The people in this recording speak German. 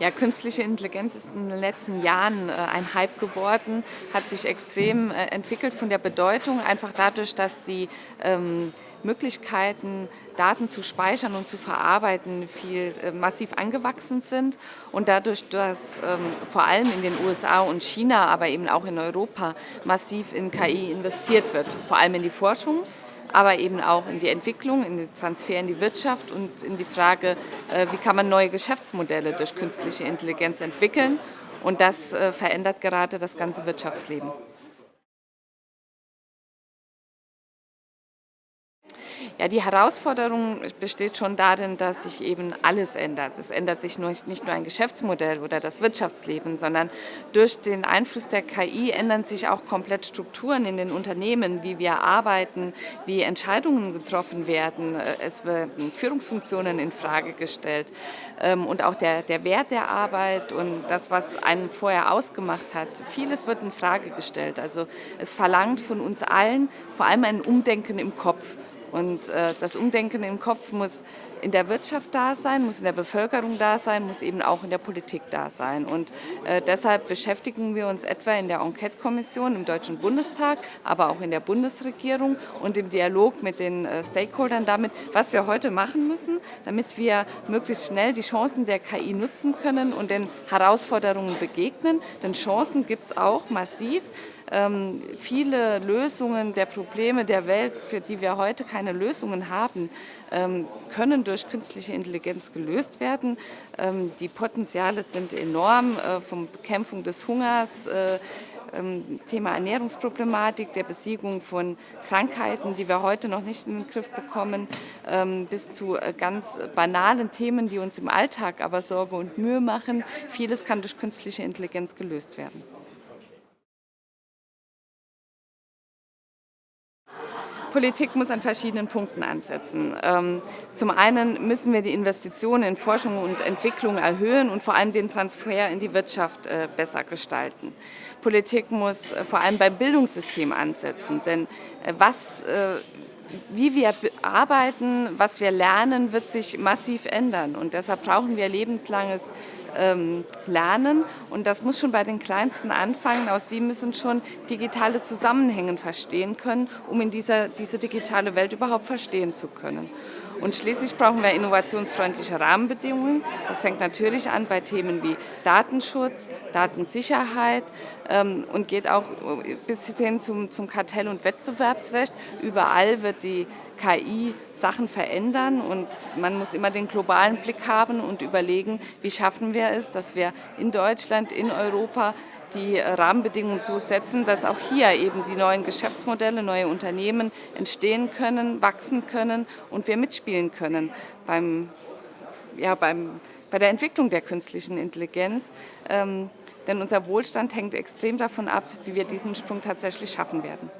Ja, künstliche Intelligenz ist in den letzten Jahren äh, ein Hype geworden, hat sich extrem äh, entwickelt von der Bedeutung, einfach dadurch, dass die ähm, Möglichkeiten, Daten zu speichern und zu verarbeiten, viel äh, massiv angewachsen sind. Und dadurch, dass ähm, vor allem in den USA und China, aber eben auch in Europa massiv in KI investiert wird, vor allem in die Forschung, aber eben auch in die Entwicklung, in den Transfer in die Wirtschaft und in die Frage, äh, wie kann man neue Geschäftsmodelle durch künstliche Intelligenz entwickeln. Und das äh, verändert gerade das ganze Wirtschaftsleben. Ja, die Herausforderung besteht schon darin, dass sich eben alles ändert. Es ändert sich nur, nicht nur ein Geschäftsmodell oder das Wirtschaftsleben, sondern durch den Einfluss der KI ändern sich auch komplett Strukturen in den Unternehmen, wie wir arbeiten, wie Entscheidungen getroffen werden. Es werden Führungsfunktionen in Frage gestellt ähm, und auch der, der Wert der Arbeit und das, was einen vorher ausgemacht hat. Vieles wird in Frage gestellt. Also es verlangt von uns allen vor allem ein Umdenken im Kopf. Und äh, das Umdenken im Kopf muss in der Wirtschaft da sein, muss in der Bevölkerung da sein, muss eben auch in der Politik da sein. Und äh, deshalb beschäftigen wir uns etwa in der Enquete-Kommission im Deutschen Bundestag, aber auch in der Bundesregierung und im Dialog mit den äh, Stakeholdern damit, was wir heute machen müssen, damit wir möglichst schnell die Chancen der KI nutzen können und den Herausforderungen begegnen. Denn Chancen gibt es auch massiv. Ähm, viele Lösungen der Probleme der Welt, für die wir heute keine Lösungen haben, ähm, können durch künstliche Intelligenz gelöst werden. Ähm, die Potenziale sind enorm, äh, von Bekämpfung des Hungers, äh, ähm, Thema Ernährungsproblematik, der Besiegung von Krankheiten, die wir heute noch nicht in den Griff bekommen, ähm, bis zu äh, ganz banalen Themen, die uns im Alltag aber Sorge und Mühe machen. Vieles kann durch künstliche Intelligenz gelöst werden. Politik muss an verschiedenen Punkten ansetzen. Ähm, zum einen müssen wir die Investitionen in Forschung und Entwicklung erhöhen und vor allem den Transfer in die Wirtschaft äh, besser gestalten. Politik muss äh, vor allem beim Bildungssystem ansetzen, denn äh, was wie wir arbeiten, was wir lernen, wird sich massiv ändern. Und deshalb brauchen wir lebenslanges ähm, Lernen. Und das muss schon bei den Kleinsten anfangen. Auch sie müssen schon digitale Zusammenhänge verstehen können, um in dieser, diese digitale Welt überhaupt verstehen zu können. Und schließlich brauchen wir innovationsfreundliche Rahmenbedingungen. Das fängt natürlich an bei Themen wie Datenschutz, Datensicherheit ähm, und geht auch bis hin zum, zum Kartell- und Wettbewerbsrecht. Überall wird die KI Sachen verändern und man muss immer den globalen Blick haben und überlegen, wie schaffen wir es, dass wir in Deutschland, in Europa die Rahmenbedingungen so setzen, dass auch hier eben die neuen Geschäftsmodelle, neue Unternehmen entstehen können, wachsen können und wir mitspielen können beim, ja, beim, bei der Entwicklung der künstlichen Intelligenz. Ähm, denn unser Wohlstand hängt extrem davon ab, wie wir diesen Sprung tatsächlich schaffen werden.